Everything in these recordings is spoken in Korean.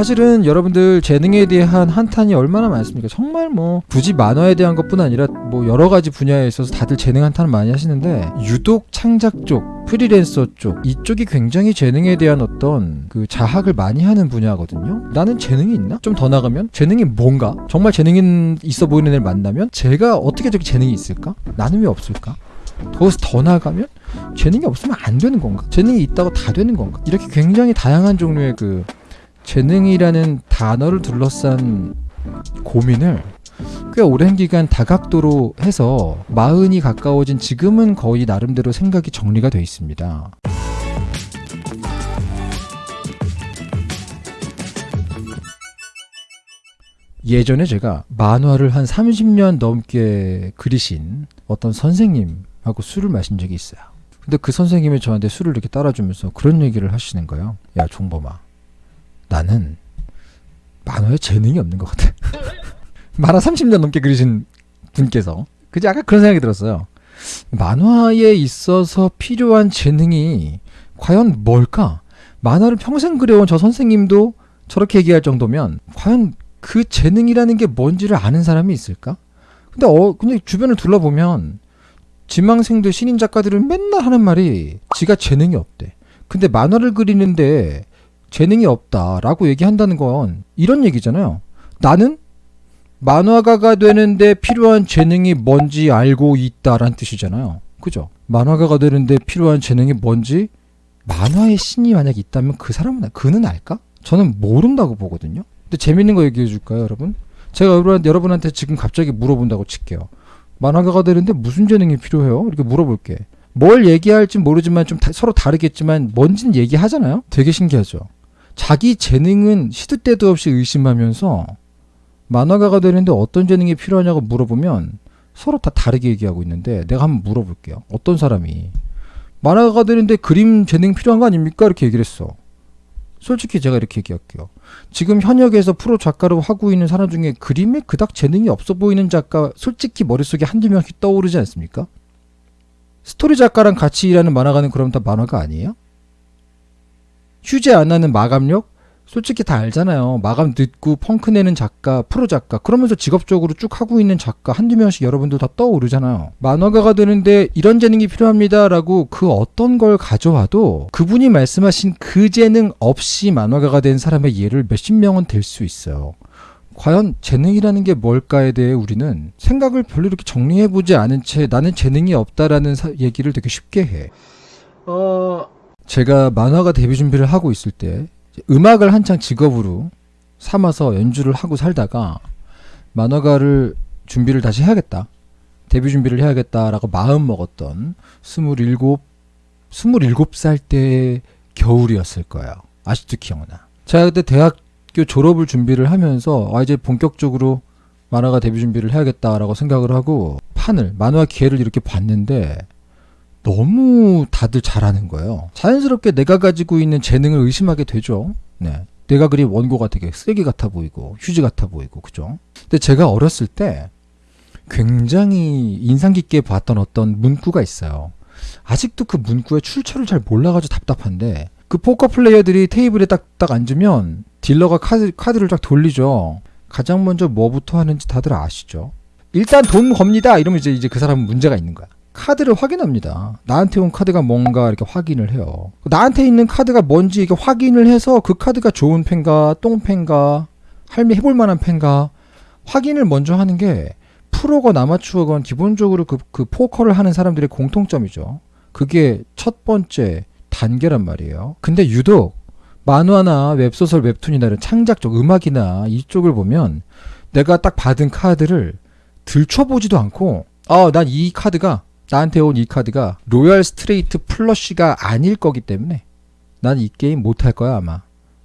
사실은 여러분들 재능에 대한 한탄이 얼마나 많습니까? 정말 뭐 굳이 만화에 대한 것뿐 아니라 뭐 여러 가지 분야에 있어서 다들 재능 한탄을 많이 하시는데 유독 창작 쪽, 프리랜서 쪽 이쪽이 굉장히 재능에 대한 어떤 그 자학을 많이 하는 분야거든요. 나는 재능이 있나? 좀 더 나가면 재능이 뭔가? 정말 재능이 있어 보이는 애를 만나면 제가 어떻게 저렇게 재능이 있을까? 나는 왜 없을까? 거기서 더 나아가면 재능이 없으면 안 되는 건가? 재능이 있다고 다 되는 건가? 이렇게 굉장히 다양한 종류의 그 재능이라는 단어를 둘러싼 고민을 꽤 오랜 기간 다각도로 해서 마흔이 가까워진 지금은 거의 나름대로 생각이 정리가 돼 있습니다. 예전에 제가 만화를 한 30년 넘게 그리신 어떤 선생님하고 술을 마신 적이 있어요. 근데 그 선생님이 저한테 술을 이렇게 따라주면서 그런 얘기를 하시는 거예요. 야, 종범아. 나는 만화에 재능이 없는 것 같아. 만화 30년 넘게 그리신 분께서. 그지 아까 그런 생각이 들었어요. 만화에 있어서 필요한 재능이 과연 뭘까? 만화를 평생 그려온 저 선생님도 저렇게 얘기할 정도면 과연 그 재능이라는 게 뭔지를 아는 사람이 있을까? 근데 어 근데 주변을 둘러보면 지망생들 신인 작가들은 맨날 하는 말이 지가 재능이 없대. 근데 만화를 그리는데 재능이 없다라고 얘기한다는 건 이런 얘기잖아요. 나는 만화가가 되는데 필요한 재능이 뭔지 알고 있다란 뜻이잖아요. 그죠? 만화가가 되는데 필요한 재능이 뭔지 만화의 신이 만약 있다면 그 사람은 그는 알까? 저는 모른다고 보거든요. 근데 재밌는 거 얘기해 줄까요, 여러분? 제가 여러분, 여러분한테 지금 갑자기 물어본다고 칠게요. 만화가가 되는데 무슨 재능이 필요해요? 이렇게 물어볼게. 뭘 얘기할지 모르지만 좀 다, 서로 다르겠지만 뭔진 얘기하잖아요. 되게 신기하죠. 자기 재능은 시도 때도 없이 의심하면서 만화가가 되는데 어떤 재능이 필요하냐고 물어보면 서로 다 다르게 얘기하고 있는데 내가 한번 물어볼게요. 어떤 사람이 만화가가 되는데 그림 재능 필요한 거 아닙니까? 이렇게 얘기를 했어. 솔직히 제가 이렇게 얘기할게요. 지금 현역에서 프로 작가로 하고 있는 사람 중에 그림에 그닥 재능이 없어 보이는 작가 솔직히 머릿속에 한두 명씩 떠오르지 않습니까? 스토리 작가랑 같이 일하는 만화가는 그럼 다 만화가 아니에요? 휴재 안 하는 마감력? 솔직히 다 알잖아요. 마감 늦고 펑크 내는 작가, 프로 작가, 그러면서 직업적으로 쭉 하고 있는 작가 한두 명씩 여러분들 다 떠오르잖아요. 만화가가 되는데 이런 재능이 필요합니다라고 그 어떤 걸 가져와도 그분이 말씀하신 그 재능 없이 만화가가 된 사람의 예를 몇십 명은 될 수 있어요. 과연 재능이라는 게 뭘까에 대해 우리는 생각을 별로 이렇게 정리해보지 않은 채 나는 재능이 없다라는 사- 얘기를 되게 쉽게 해. 어, 제가 만화가 데뷔 준비를 하고 있을 때 음악을 한창 직업으로 삼아서 연주를 하고 살다가 만화가를 준비를 다시 해야겠다. 데뷔 준비를 해야겠다라고 마음 먹었던 27, 27살 때 겨울이었을 거예요. 아직도 기억나. 제가 그때 대학교 졸업을 준비를 하면서 아 이제 본격적으로 만화가 데뷔 준비를 해야겠다라고 생각을 하고 판을 만화 기회를 이렇게 봤는데 너무 다들 잘하는 거예요. 자연스럽게 내가 가지고 있는 재능을 의심하게 되죠. 네. 내가 그린 원고가 되게 쓰레기 같아 보이고 휴지 같아 보이고 그죠? 근데 제가 어렸을 때 굉장히 인상 깊게 봤던 어떤 문구가 있어요. 아직도 그 문구의 출처를 잘 몰라가지고 답답한데 그 포커 플레이어들이 테이블에 딱, 딱 앉으면 딜러가 카드, 카드를 쫙 돌리죠. 가장 먼저 뭐부터 하는지 다들 아시죠? 일단 돈 겁니다. 이러면 이제, 이제 그 사람은 문제가 있는 거야. 카드를 확인합니다. 나한테 온 카드가 뭔가 이렇게 확인을 해요. 나한테 있는 카드가 뭔지 이게 확인을 해서 그 카드가 좋은 펜가, 똥펜가, 할미 해볼 만한 펜가 확인을 먼저 하는 게 프로건 아마추어건 기본적으로 그, 그 포커를 하는 사람들의 공통점이죠. 그게 첫 번째 단계란 말이에요. 근데 유독 만화나 웹소설, 웹툰이나 이런 창작적 음악이나 이쪽을 보면 내가 딱 받은 카드를 들춰보지도 않고 아, 난 이 카드가 나한테 온 이 카드가 royal straight flush가 아닐 거기 때문에 난 이 게임 못 할 거야 아마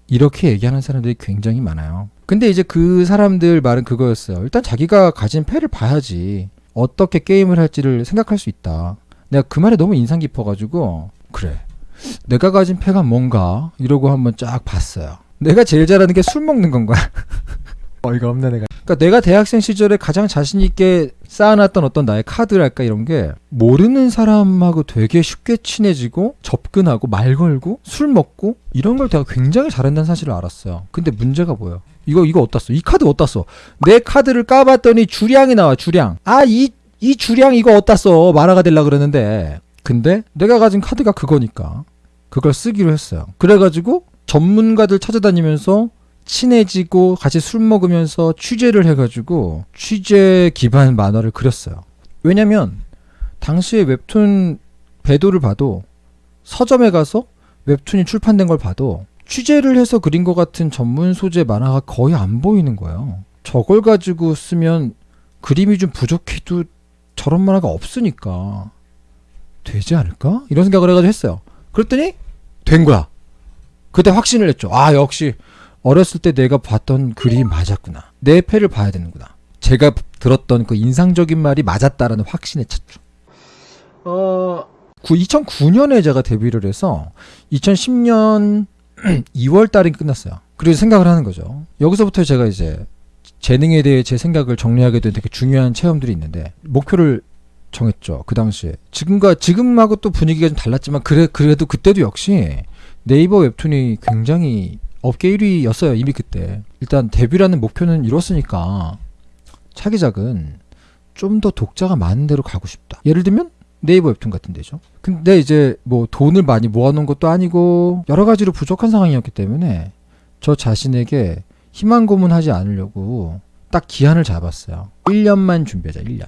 이렇게 얘기하는 사람들이 굉장히 많아요. 근데 이제 그 사람들 말은 그거였어요. 일단 자기가 가진 패를 봐야지 어떻게 게임을 할지를 생각할 수 있다. 내가 그 말에 너무 인상 깊어가지고 그래 내가 가진 패가 뭔가 이러고 한번 쫙 봤어요. 내가 제일 잘하는 게 술 먹는 건 거야. 어이가 없네 내가. 그러니까 내가 대학생 시절에 가장 자신 있게 쌓아놨던 어떤 나의 카드랄까 이런 게 모르는 사람하고 되게 쉽게 친해지고 접근하고 말 걸고 술 먹고 이런 걸 내가 굉장히 잘한다는 사실을 알았어요. 근데 문제가 뭐예요? 이거 이거 어디다 써? 이 카드 어디다 써? 내 카드를 까봤더니 주량이 나와 주량. 아이이 주량 이거 어디다 써? 만화가 되려 그러는데 근데 내가 가진 카드가 그거니까 그걸 쓰기로 했어요. 그래가지고 전문가들 찾아다니면서 친해지고 같이 술 먹으면서 취재를 해가지고 취재 기반 만화를 그렸어요. 왜냐면 당시에 웹툰 배도를 봐도 서점에 가서 웹툰이 출판된 걸 봐도 취재를 해서 그린 것 같은 전문 소재 만화가 거의 안 보이는 거예요. 저걸 가지고 쓰면 그림이 좀 부족해도 저런 만화가 없으니까 되지 않을까? 이런 생각을 해가지고 했어요. 그랬더니 된 거야. 그때 확신을 했죠. 아 역시 어렸을 때 내가 봤던 글이 맞았구나. 내 패를 봐야 되는구나. 제가 들었던 그 인상적인 말이 맞았다라는 확신에 찼죠. 어, 2009년에 제가 데뷔를 해서 2010년 2월 달에 끝났어요. 그리고 생각을 하는 거죠. 여기서부터 제가 이제 재능에 대해 제 생각을 정리하게 된 되게 중요한 체험들이 있는데 목표를 정했죠. 그 당시에. 지금과 지금하고 또 분위기가 좀 달랐지만 그래 그래도 그때도 역시 네이버 웹툰이 굉장히 업계 1위였어요. 이미 그때. 일단 데뷔라는 목표는 이뤘으니까 차기작은 좀 더 독자가 많은 데로 가고 싶다. 예를 들면 네이버 웹툰 같은 데죠. 근데 이제 뭐 돈을 많이 모아놓은 것도 아니고 여러 가지로 부족한 상황이었기 때문에 저 자신에게 희망 고문하지 않으려고 딱 기한을 잡았어요. 1년만 준비하자. 1년.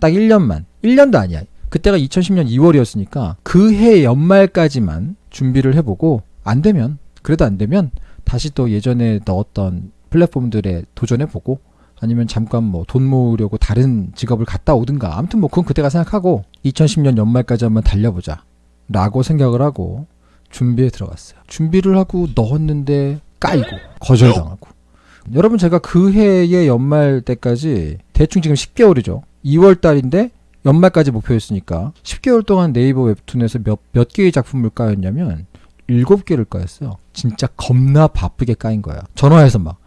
딱 1년만. 1년도 아니야. 그때가 2010년 2월이었으니까 그 해 연말까지만 준비를 해보고 안 되면 그래도 안 되면 다시 또 예전에 넣었던 플랫폼들에 도전해보고 아니면 잠깐 뭐 돈 모으려고 다른 직업을 갔다 오든가. 아무튼 뭐 그건 그때가 생각하고 2010년 연말까지 한번 달려보자 라고 생각을 하고 준비에 들어갔어요. 준비를 하고 넣었는데 까이고 거절당하고. 여러분 제가 그 해의 연말 때까지 대충 지금 10개월이죠. 2월 달인데 연말까지 목표였으니까 10개월 동안 네이버 웹툰에서 몇, 몇 개의 작품을 까였냐면 7개를 까였어요. 진짜 겁나 바쁘게 까인 거예요. 전화해서 막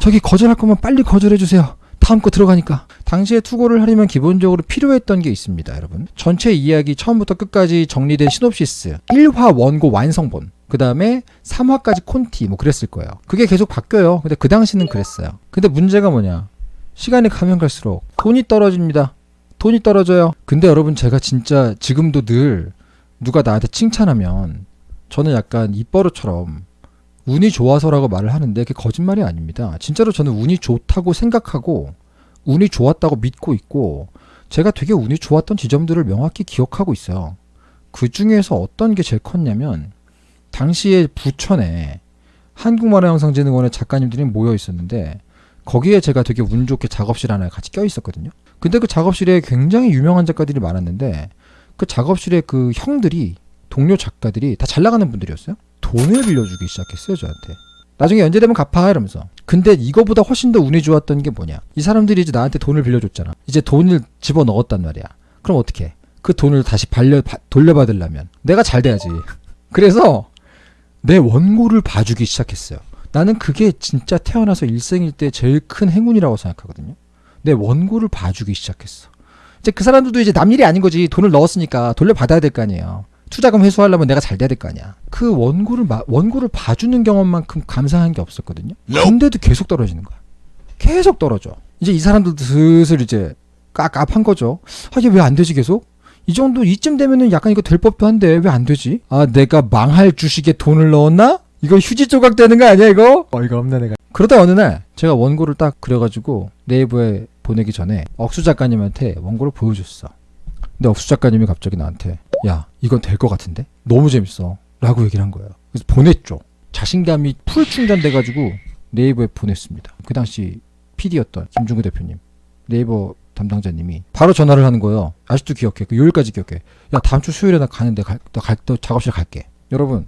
저기 거절할 거면 빨리 거절해 주세요. 다음 거 들어가니까. 당시에 투고를 하려면 기본적으로 필요했던 게 있습니다, 여러분. 전체 이야기 처음부터 끝까지 정리된 시놉시스, 1화 원고 완성본, 그 다음에 3화까지 콘티, 뭐 그랬을 거예요. 그게 계속 바뀌어요. 근데 그 당시는 그랬어요. 근데 문제가 뭐냐. 시간이 가면 갈수록 돈이 떨어집니다. 돈이 떨어져요. 근데 여러분 제가 진짜 지금도 늘 누가 나한테 칭찬하면 저는 약간 입버릇처럼 운이 좋아서라고 말을 하는데 그게 거짓말이 아닙니다. 진짜로 저는 운이 좋다고 생각하고 운이 좋았다고 믿고 있고 제가 되게 운이 좋았던 지점들을 명확히 기억하고 있어요. 그 중에서 어떤 게 제일 컸냐면 당시에 부천에 한국만화 영상진흥원의 작가님들이 모여 있었는데 거기에 제가 되게 운 좋게 작업실 하나에 같이 껴 있었거든요. 근데 그 작업실에 굉장히 유명한 작가들이 많았는데 그 작업실에 그 형들이 동료 작가들이 다 잘 나가는 분들이었어요. 돈을 빌려주기 시작했어요 저한테. 나중에 연재 되면 갚아 이러면서. 근데 이거보다 훨씬 더 운이 좋았던 게 뭐냐? 이 사람들이 이제 나한테 돈을 빌려줬잖아. 이제 돈을 집어 넣었단 말이야. 그럼 어떻게? 그 돈을 다시 바, 돌려받으려면 내가 잘 돼야지. 그래서 내 원고를 봐주기 시작했어요. 나는 그게 진짜 태어나서 일생일 때 제일 큰 행운이라고 생각하거든요. 내 원고를 봐주기 시작했어. 이제 그 사람들도 이제 남 일이 아닌 거지. 돈을 넣었으니까 돌려받아야 될 거 아니에요. 투자금 회수하려면 내가 잘 돼야 될 거 아니야. 그 원고를 마, 원고를 봐주는 경험만큼 감사한 게 없었거든요. 근데도 계속 떨어지는 거야. 계속 떨어져. 이제 이 사람들도 슬슬 이제 깝깝한 거죠. 아, 이게 왜 안 되지 계속? 이 정도 이쯤 되면은 약간 이거 될 법도 한데 왜 안 되지? 아, 내가 망할 주식에 돈을 넣었나? 이거 휴지 조각 되는 거 아니야 이거? 어이가 없네 내가. 그러다 어느 날 제가 원고를 딱 그려가지고 네이버에 보내기 전에 억수 작가님한테 원고를 보여줬어. 근데 억수 작가님이 갑자기 나한테 야 이건 될 것 같은데 너무 재밌어 라고 얘기를 한 거예요. 그래서 보냈죠. 자신감이 풀 충전돼 가지고 네이버에 보냈습니다. 그 당시 PD였던 김중구 대표님 네이버 담당자님이 바로 전화를 하는 거예요. 아직도 기억해. 그 요일까지 기억해. 야 다음 주 수요일에 나 가는데 갈, 나 갈, 너 작업실 갈게. 여러분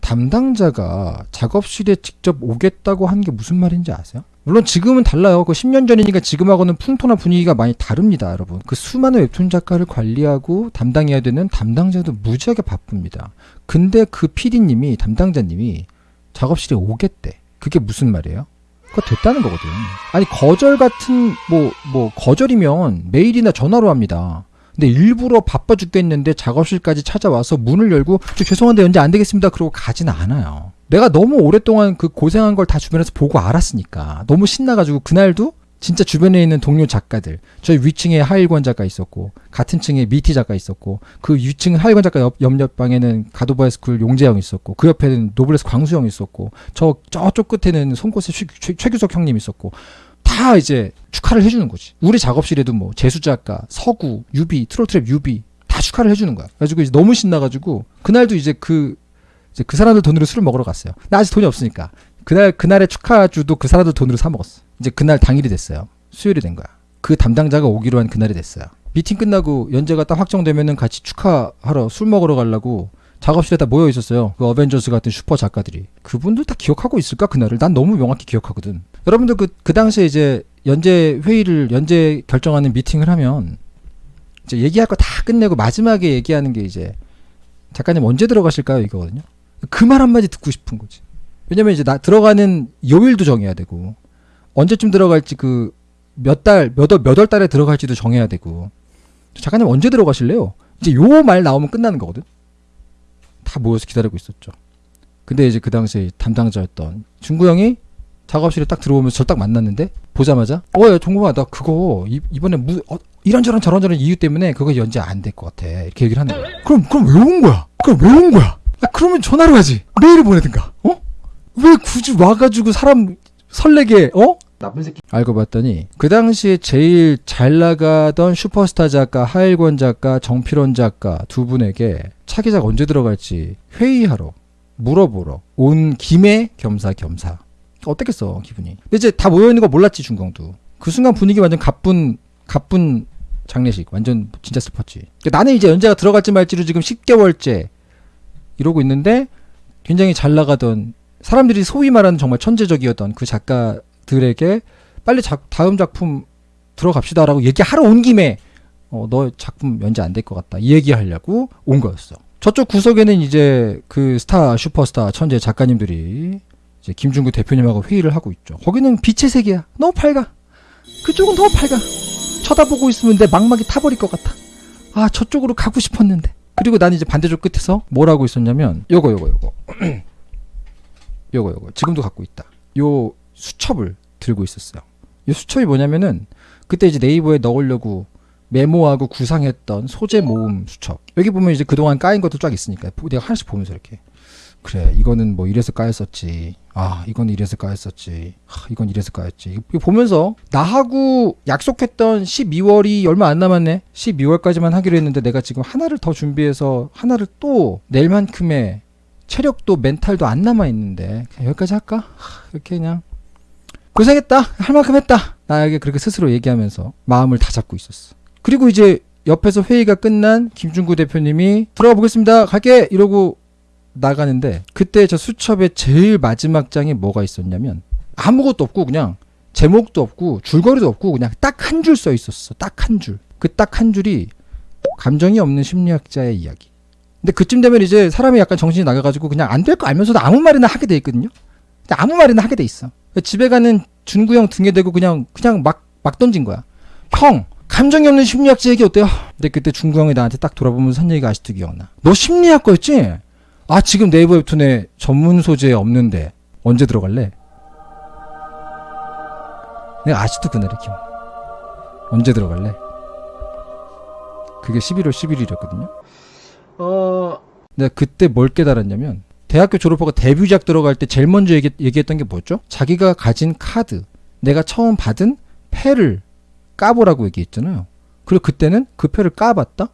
담당자가 작업실에 직접 오겠다고 하는 게 무슨 말인지 아세요? 물론 지금은 달라요. 그 10년 전이니까 지금하고는 풍토나 분위기가 많이 다릅니다, 여러분. 그 수많은 웹툰 작가를 관리하고 담당해야 되는 담당자도 무지하게 바쁩니다. 근데 그 PD님이 담당자님이 작업실에 오겠대. 그게 무슨 말이에요? 그거 됐다는 거거든. 아니 거절 같은 뭐 뭐 거절이면 메일이나 전화로 합니다. 근데 일부러 바빠 죽겠는데 작업실까지 찾아와서 문을 열고 저 죄송한데 연재 안 되겠습니다. 그러고 가진 않아요. 내가 너무 오랫동안 그 고생한 걸 다 주변에서 보고 알았으니까 너무 신나가지고 그날도 진짜 주변에 있는 동료 작가들 저희 위층에 하일권 작가 있었고 같은 층에 미티 작가 있었고 그 위층 하일권 작가 옆, 옆 방에는 갓 오브 하이스쿨 용제형 있었고 그 옆에는 노블레스 광수형 있었고 저 저쪽 끝에는 송곳의 최, 최, 최규석 형님 있었고 다 이제 축하를 해주는 거지. 우리 작업실에도 뭐 재수 작가 서구 유비 트로트랩 유비 다 축하를 해주는 거야. 그래가지고 이제 너무 신나가지고 그날도 이제 그 이제 그 사람들 돈으로 술을 먹으러 갔어요 나 아직 돈이 없으니까 그날 그날의 축하주도 그 사람들 돈으로 사 먹었어. 이제 그날 당일이 됐어요. 수요일이 된 거야. 그 담당자가 오기로 한 그날이 됐어요. 미팅 끝나고 연재가 딱 확정되면은 같이 축하하러 술 먹으러 가려고 작업실에 다 모여 있었어요. 그 어벤져스 같은 슈퍼 작가들이. 그분들 다 기억하고 있을까 그날을? 난 너무 명확히 기억하거든. 여러분들 그, 그 당시에 이제 연재 회의를 연재 결정하는 미팅을 하면 이제 얘기할 거 다 끝내고 마지막에 얘기하는 게 이제 작가님 언제 들어가실까요? 이거거든요. 그 말 한마디 듣고 싶은 거지. 왜냐면 이제 나 들어가는 요일도 정해야 되고 언제쯤 들어갈지 그 몇 달, 몇 월, 몇 월 달에 들어갈지도 정해야 되고 작가님 언제 들어가실래요? 이제 요 말 나오면 끝나는 거거든. 다 모여서 기다리고 있었죠. 근데 이제 그 당시에 담당자였던 중구 형이 작업실에 딱 들어오면서 저딱 만났는데 보자마자 어 야 종구야 나 그거 이, 이번에 무 어, 이런저런 저런저런 이유 때문에 그거 연재 안 될 것 같아 이렇게 얘기를 하는 거야. 그럼 그럼 왜 온 거야? 그럼 왜 온 거야? 아, 그러면 전화로 하지. 메일을 보내든가. 어? 왜 굳이 와가지고 사람 설레게 어? 나쁜 새끼. 알고 봤더니 그 당시에 제일 잘 나가던 슈퍼스타 작가 하일권 작가 정필원 작가 두 분에게 차기작 언제 들어갈지 회의하러 물어보러 온 김에 겸사겸사 어땠겠어 기분이. 근데 이제 다 모여 있는 거 몰랐지 중공도. 그 순간 분위기 완전 가쁜 가쁜 장례식 완전 진짜 슬펐지. 나는 이제 연재가 들어갈지 말지로 지금 10개월째 이러고 있는데 굉장히 잘 나가던 사람들이 소위 말하는 정말 천재적이었던 그 작가들에게 빨리 작, 다음 작품 들어갑시다라고 얘기하러 온 김에 어, 너 작품 연재 안 될 것 같다 이 얘기하려고 온 거였어. 저쪽 구석에는 이제 그 스타 슈퍼스타 천재 작가님들이 이제 김중구 대표님하고 회의를 하고 있죠. 거기는 빛의 세계야. 너무 밝아. 그쪽은 너무 밝아. 쳐다보고 있으면 내 막막이 타버릴 것 같아. 아 저쪽으로 가고 싶었는데. 그리고 난 이제 반대쪽 끝에서 뭘 하고 있었냐면 요거 요거 요거 요거 요거 지금도 갖고 있다. 요 수첩을 들고 있었어요. 이 수첩이 뭐냐면은 그때 이제 네이버에 넣으려고 메모하고 구상했던 소재 모음 수첩. 여기 보면 이제 그동안 까인 것도 쫙 있으니까 내가 하나씩 보면서 이렇게 그래 이거는 뭐 이래서 까였었지. 아 이건 이래서 까였었지. 아, 이건 이래서 까였지. 이거 보면서 나하고 약속했던 12월이 얼마 안 남았네. 12월까지만 하기로 했는데 내가 지금 하나를 더 준비해서 하나를 또 낼만큼의 체력도 멘탈도 안 남아 있는데 여기까지 할까? 하, 이렇게 그냥 고생했다 할 만큼 했다 나에게 그렇게 스스로 얘기하면서 마음을 다 잡고 있었어. 그리고 이제 옆에서 회의가 끝난 김중구 대표님이 들어가 보겠습니다 갈게 이러고 나가는데 그때 저 수첩의 제일 마지막 장에 뭐가 있었냐면 아무것도 없고 그냥 제목도 없고 줄거리도 없고 그냥 딱 한 줄 써 있었어 딱 한 줄 그 딱 한 줄이 감정이 없는 심리학자의 이야기 근데 그쯤 되면 이제 사람이 약간 정신이 나가가지고 그냥 안 될 거 알면서도 아무 말이나 하게 돼 있거든요. 아무 말이나 하게 돼 있어. 집에 가는 준구 형 등에 대고 그냥 그냥 막 막 던진 거야. 형 감정이 없는 심리학자 얘기 어때요? 근데 그때 준구 형이 나한테 딱 돌아보면서 한 얘기가 아직도 기억나. 너 심리학과였지? 아 지금 네이버 웹툰에 전문 소재 없는데 언제 들어갈래? 내가 아직도 그날이 기억. 언제 들어갈래? 그게 11월 11일이었거든요. 어... 내가 그때 뭘 깨달았냐면 대학교 졸업하고 데뷔작 들어갈 때 제일 먼저 얘기, 얘기했던 게 뭐였죠? 자기가 가진 카드, 내가 처음 받은 패를 까보라고 얘기했잖아요. 그리고 그때는 그 패를 까봤다?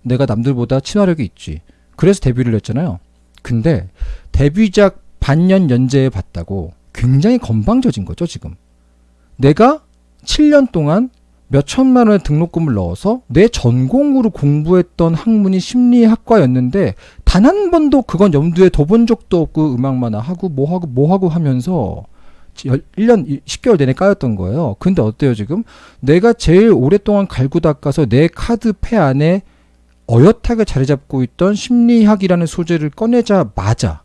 내가 남들보다 친화력이 있지. 그래서 데뷔를 했잖아요. 근데 데뷔작 반년 연재에 봤다고 굉장히 건방져진 거죠, 지금. 내가 7년 동안 몇 천만 원의 등록금을 넣어서 내 전공으로 공부했던 학문이 심리학과였는데 단 한 번도 그건 염두에 둬본 적도 없고 음악만 하고 뭐 하고 뭐 하고 하면서 1년 10개월 내내 까였던 거예요. 근데 어때요 지금? 내가 제일 오랫동안 갈고 닦아서 내 카드 패 안에 어엿하게 자리 잡고 있던 심리학이라는 소재를 꺼내자마자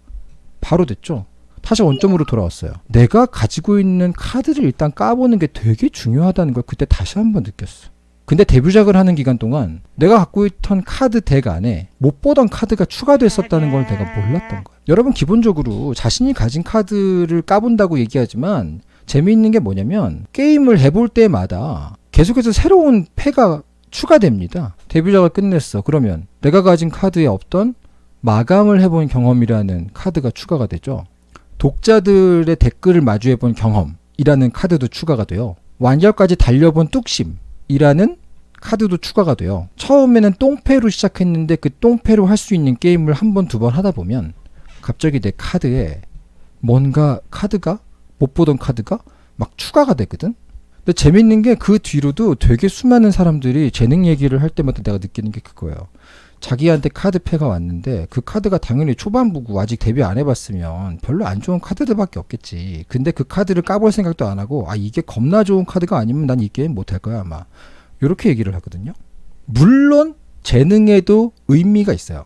바로 됐죠. 다시 원점으로 돌아왔어요. 내가 가지고 있는 카드를 일단 까보는 게 되게 중요하다는 걸 그때 다시 한번 느꼈어. 근데 데뷔작을 하는 기간 동안 내가 갖고 있던 카드 덱 안에 못 보던 카드가 추가됐었다는 걸 내가 몰랐던 거야. 여러분 기본적으로 자신이 가진 카드를 까본다고 얘기하지만 재미있는 게 뭐냐면 게임을 해볼 때마다 계속해서 새로운 패가 추가됩니다. 데뷔작을 끝냈어. 그러면 내가 가진 카드에 없던 마감을 해본 경험이라는 카드가 추가가 되죠. 독자들의 댓글을 마주해본 경험이라는 카드도 추가가 돼요. 완결까지 달려본 뚝심이라는 카드도 추가가 돼요. 처음에는 똥패로 시작했는데 그 똥패로 할 수 있는 게임을 한 번, 두 번 하다 보면 갑자기 내 카드에 뭔가 카드가 못 보던 카드가 막 추가가 되거든. 근데 재밌는 게 그 뒤로도 되게 수많은 사람들이 재능 얘기를 할 때마다 내가 느끼는 게 그거예요. 자기한테 카드 패가 왔는데 그 카드가 당연히 초반부고 아직 데뷔 안 해봤으면 별로 안 좋은 카드들밖에 없겠지. 근데 그 카드를 까볼 생각도 안 하고 아 이게 겁나 좋은 카드가 아니면 난 이 게임 못 할 거야 아마. 이렇게 얘기를 하거든요. 물론 재능에도 의미가 있어요.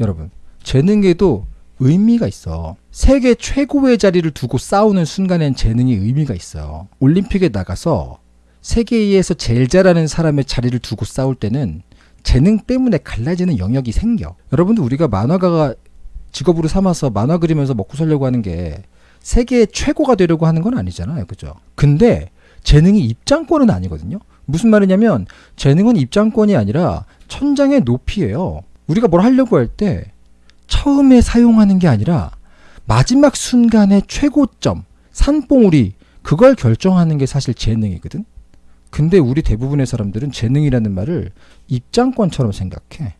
여러분 재능에도 의미가 있어. 세계 최고의 자리를 두고 싸우는 순간엔 재능이 의미가 있어요. 올림픽에 나가서 세계에서 제일 잘하는 사람의 자리를 두고 싸울 때는 재능 때문에 갈라지는 영역이 생겨. 여러분들 우리가 만화가가 직업으로 삼아서 만화 그리면서 먹고 살려고 하는 게 세계 최고가 되려고 하는 건 아니잖아요. 그죠? 근데 재능이 입장권은 아니거든요. 무슨 말이냐면 재능은 입장권이 아니라 천장의 높이예요. 우리가 뭘 하려고 할 때 처음에 사용하는 게 아니라 마지막 순간의 최고점, 산봉우리 그걸 결정하는 게 사실 재능이거든. 근데 우리 대부분의 사람들은 재능이라는 말을 입장권처럼 생각해.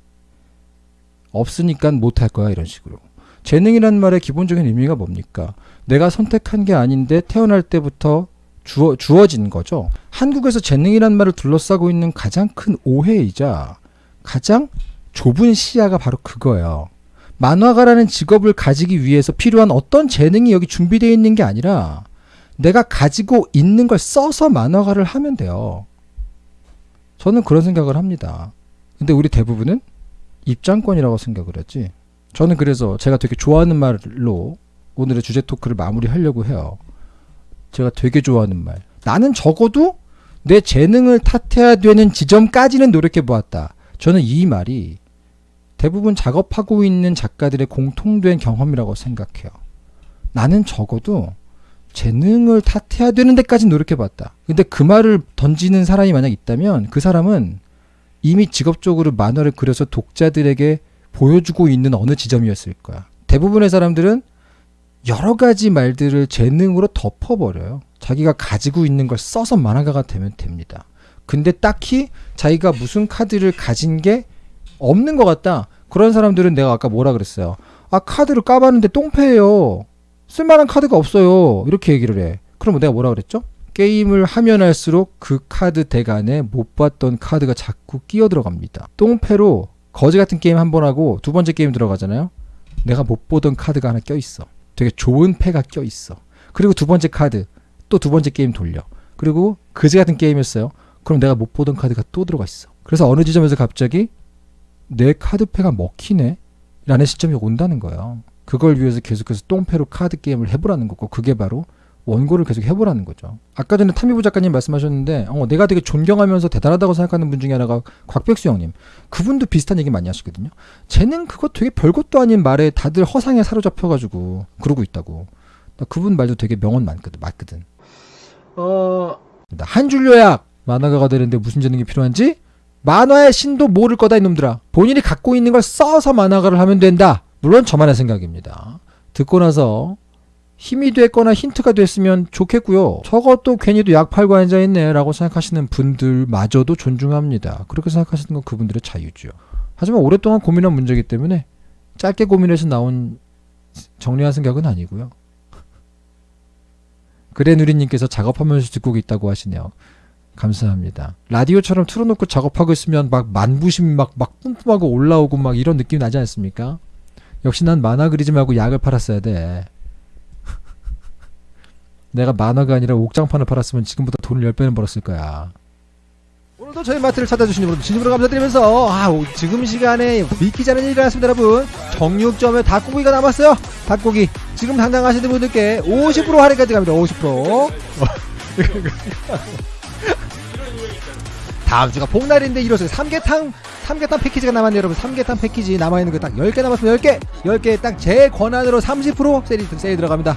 없으니까 못할 거야 이런 식으로. 재능이라는 말의 기본적인 의미가 뭡니까? 내가 선택한 게 아닌데 태어날 때부터 주어, 주어진 거죠. 한국에서 재능이라는 말을 둘러싸고 있는 가장 큰 오해이자 가장 좁은 시야가 바로 그거예요. 만화가라는 직업을 가지기 위해서 필요한 어떤 재능이 여기 준비되어 있는 게 아니라 내가 가지고 있는 걸 써서 만화가를 하면 돼요. 저는 그런 생각을 합니다. 근데 우리 대부분은 입장권이라고 생각을 하지. 저는 그래서 제가 되게 좋아하는 말로 오늘의 주제 토크를 마무리하려고 해요. 제가 되게 좋아하는 말. 나는 적어도 내 재능을 탓해야 되는 지점까지는 노력해 보았다. 저는 이 말이 대부분 작업하고 있는 작가들의 공통된 경험이라고 생각해요. 나는 적어도 재능을 탓해야 되는 데까지 노력해봤다. 근데 그 말을 던지는 사람이 만약 있다면 그 사람은 이미 직업적으로 만화를 그려서 독자들에게 보여주고 있는 어느 지점이었을 거야. 대부분의 사람들은 여러 가지 말들을 재능으로 덮어버려요. 자기가 가지고 있는 걸 써서 만화가가 되면 됩니다. 근데 딱히 자기가 무슨 카드를 가진 게 없는 것 같다. 그런 사람들은 내가 아까 뭐라 그랬어요. 아 카드를 까봤는데 똥패예요. 쓸만한 카드가 없어요. 이렇게 얘기를 해. 그럼 내가 뭐라 그랬죠? 게임을 하면 할수록 그 카드 deck 안에 못 봤던 카드가 자꾸 끼어 들어갑니다. 똥패로 거지 같은 게임 한 번 하고 두 번째 게임 들어가잖아요. 내가 못 보던 카드가 하나 껴 있어. 되게 좋은 패가 껴 있어. 그리고 두 번째 카드 또 두 번째 게임 돌려. 그리고 그지 같은 게임이었어요. 그럼 내가 못 보던 카드가 또 들어가 있어. 그래서 어느 지점에서 갑자기 내 카드패가 먹히네 라는 시점이 온다는 거예요. 그걸 위해서 계속해서 똥패로 카드 게임을 해보라는 거고 그게 바로 원고를 계속 해보라는 거죠. 아까 전에 타미부 작가님 말씀하셨는데 어, 내가 되게 존경하면서 대단하다고 생각하는 분 중에 하나가 곽백수 형님. 그분도 비슷한 얘기 많이 하시거든요. 쟤는 그거 되게 별것도 아닌 말에 다들 허상에 사로잡혀가지고 그러고 있다고. 나 그분 말도 되게 명언 많거든. 맞거든. 어... 한 줄 요약! 만화가가 되는데 무슨 재능이 필요한지? 만화의 신도 모를 거다 이놈들아. 본인이 갖고 있는 걸 써서 만화가를 하면 된다. 물론 저만의 생각입니다. 듣고 나서 힘이 됐거나 힌트가 됐으면 좋겠고요. 저것도 괜히도 약 팔고 앉아있네 라고 생각하시는 분들마저도 존중합니다. 그렇게 생각하시는 건 그분들의 자유죠. 하지만 오랫동안 고민한 문제이기 때문에 짧게 고민해서 나온 정리한 생각은 아니고요. 그래 누리님께서 작업하면서 듣고 있다고 하시네요. 감사합니다. 라디오처럼 틀어놓고 작업하고 있으면 막 만부심이 막, 막 뿜뿜하고 올라오고 막 이런 느낌이 나지 않습니까? 역시 난 만화 그리지 말고 약을 팔았어야 돼. 내가 만화가 아니라 옥장판을 팔았으면 지금보다 돈을 10배는 벌었을 거야. 오늘도 저희 마트를 찾아주신 여러분 진심으로 감사드리면서 아, 오, 지금 시간에 믿기지 않은 일이 일어났습니다 여러분 정육점에 닭고기가 남았어요 닭고기 지금 당장 하시는 분들께 50% 할인까지 갑니다 50% 다음 주가 복날인데 이로써 삼계탕 삼계탕 패키지가 남았네요 여러분. 삼계탕 패키지 남아있는 거 딱 10개 남았습니다. 10개! 10개 딱 제 권한으로 30% 세일, 세일 들어갑니다